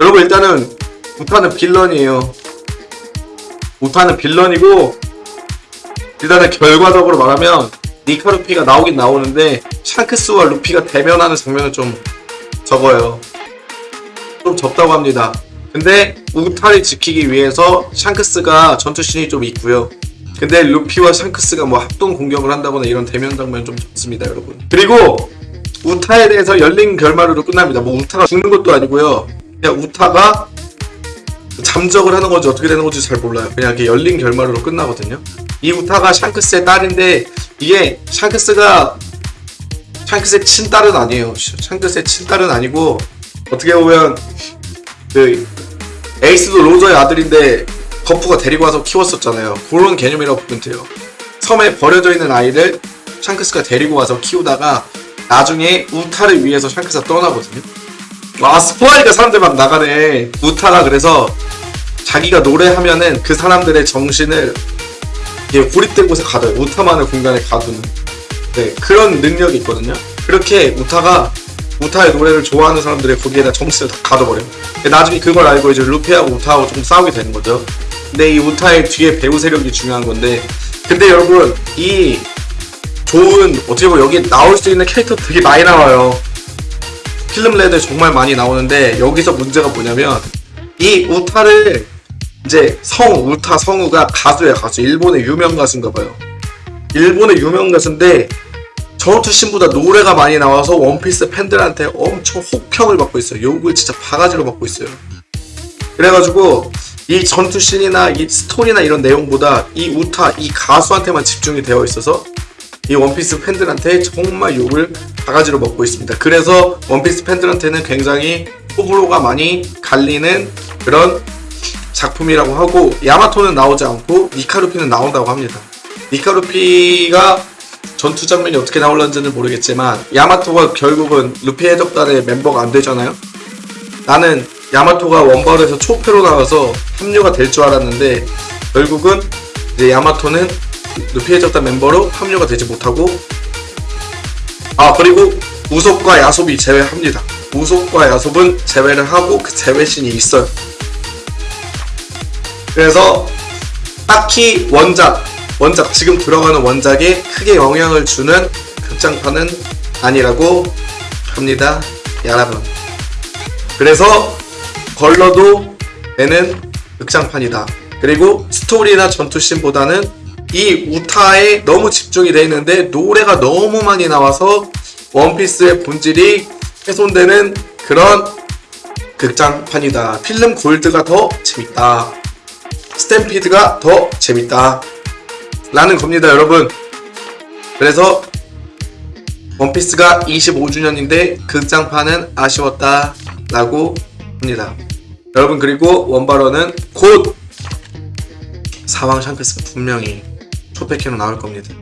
여러분 일단은 우타는 빌런이에요. 우타는 빌런이고 일단은 결과적으로 말하면 니카 루피가 나오긴 나오는데 샹크스와 루피가 대면하는 장면은 좀 적어요. 좀 적다고 합니다. 근데 우타를 지키기 위해서 샹크스가 전투신이 좀 있고요. 근데 루피와 샹크스가 뭐 합동 공격을 한다거나 이런 대면 장면 좀 적습니다, 여러분. 그리고 우타에 대해서 열린 결말으로 끝납니다. 뭐 우타가 죽는 것도 아니고요. 그냥 우타가 잠적을 하는 건지 어떻게 되는 건지 잘 몰라요. 그냥 이렇게 열린 결말으로 끝나거든요. 이 우타가 샹크스의 딸인데 이게 샹크스가 샹크스의 친딸은 아니에요. 샹크스의 친딸은 아니고 어떻게 보면 그 에이스도 로저의 아들인데 거프가 데리고 와서 키웠었잖아요. 그런 개념이라고 보면 돼요. 섬에 버려져 있는 아이를 샹크스가 데리고 와서 키우다가 나중에 우타를 위해서 샹크스가 떠나거든요. 와 스포하니까 사람들 막 나가네. 우타가 그래서 자기가 노래하면은 그 사람들의 정신을 이게 고립된 곳에 가둬요. 우타만의 공간에 가두는. 네, 그런 능력이 있거든요. 그렇게 우타가 우타의 노래를 좋아하는 사람들의 거기에다 정신을 다 가둬버려요. 나중에 그걸 알고 이제 루피하고 우타하고 좀 싸우게 되는 거죠. 근데 이 우타의 뒤에 배우 세력이 중요한 건데, 근데 여러분, 이 좋은, 어떻게 보면 여기 나올 수 있는 캐릭터 되게 많이 나와요. 필름 레드 정말 많이 나오는데, 여기서 문제가 뭐냐면, 이 우타를 이제 성 우타 성우가 가수예요 가수. 일본의 유명 가수인가 봐요. 일본의 유명 가수인데 전투 신보다 노래가 많이 나와서 원피스 팬들한테 엄청 혹평을 받고 있어요. 욕을 진짜 바가지로 받고 있어요. 그래가지고 이 전투 씬이나 이 스토리나 이런 내용보다 이 우타 이 가수한테만 집중이 되어 있어서 이 원피스 팬들한테 정말 욕을 바가지로 먹고 있습니다 그래서 원피스 팬들한테는 굉장히 호불호가 많이 갈리는 그런 작품이라고 하고 야마토는 나오지 않고 니카루피는 나온다고 합니다. 니카루피가 전투 장면이 어떻게 나올는지는 모르겠지만 야마토가 결국은 루피 해적단의 멤버가 안 되잖아요. 나는 야마토가 원벌에서 초패로 나와서 합류가 될 줄 알았는데 결국은 이제 야마토는 루피 해적단 멤버로 합류가 되지 못하고 아 그리고 우속과 야섭이 제외합니다. 우속과 야섭은 제외를 하고 그 제외신이 있어요. 그래서 딱히 원작, 원작 지금 들어가는 원작에 크게 영향을 주는 극장판은 아니라고 합니다, 여러분. 그래서 걸러도 내는 극장판이다. 그리고 스토리나 전투씬보다는 이 우타에 너무 집중이 돼 있는데 노래가 너무 많이 나와서 원피스의 본질이 훼손되는 그런 극장판이다. 필름 골드가 더 재밌다. 스탬피드가 더 재밌다 라는 겁니다 여러분 그래서 원피스가 25주년인데 극장판은 아쉬웠다 라고 합니다. 여러분 그리고 원바로는 곧 사왕 샹크스가 분명히 초패캐로 나올 겁니다